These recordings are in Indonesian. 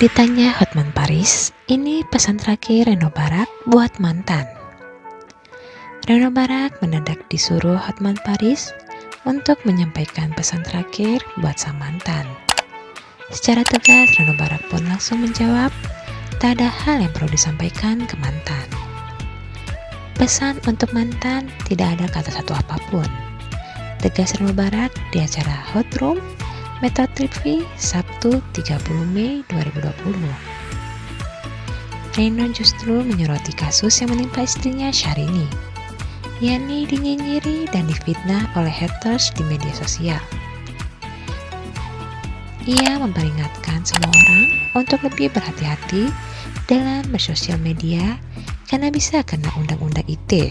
Ditanya Hotman Paris, ini pesan terakhir Reno Barak buat mantan. Reno Barak mendadak disuruh Hotman Paris untuk menyampaikan pesan terakhir buat sang mantan. Secara tegas, Reno Barak pun langsung menjawab, tak ada hal yang perlu disampaikan ke mantan. Pesan untuk mantan tidak ada kata satu apa pun. Tegas Reno Barak di acara Hot Room Metro TV Sabtu 30 Mei 2020. Reno justru menyoroti kasus yang menimpa istrinya Syahrini, yakni dinyinyiri dan difitnah oleh haters di media sosial. Ia memperingatkan semua orang untuk lebih berhati-hati dalam bersosial media karena bisa kena undang-undang ITE.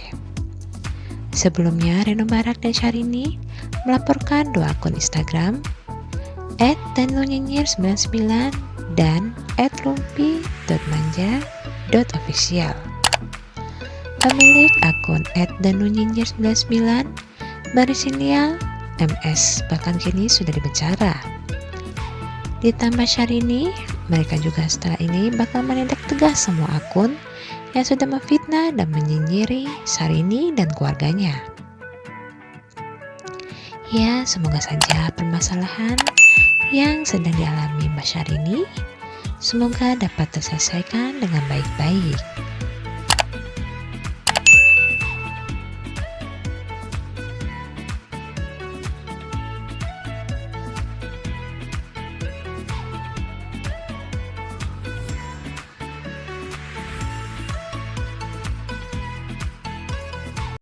Sebelumnya, Reno Barak dan Syahrini melaporkan dua akun Instagram at danlunyinyir99 dan at lumpi.manja.official. Pemilik akun at danlunyinyir99 Marisinial MS bahkan kini sudah dipenjara. Ditambah Syahrini, mereka juga setelah ini bakal menindak tegas semua akun yang sudah memfitnah dan menyinyiri Sarini dan keluarganya. Ya, semoga saja permasalahan yang sedang dialami Mbak Syahrini semoga dapat terselesaikan dengan baik-baik.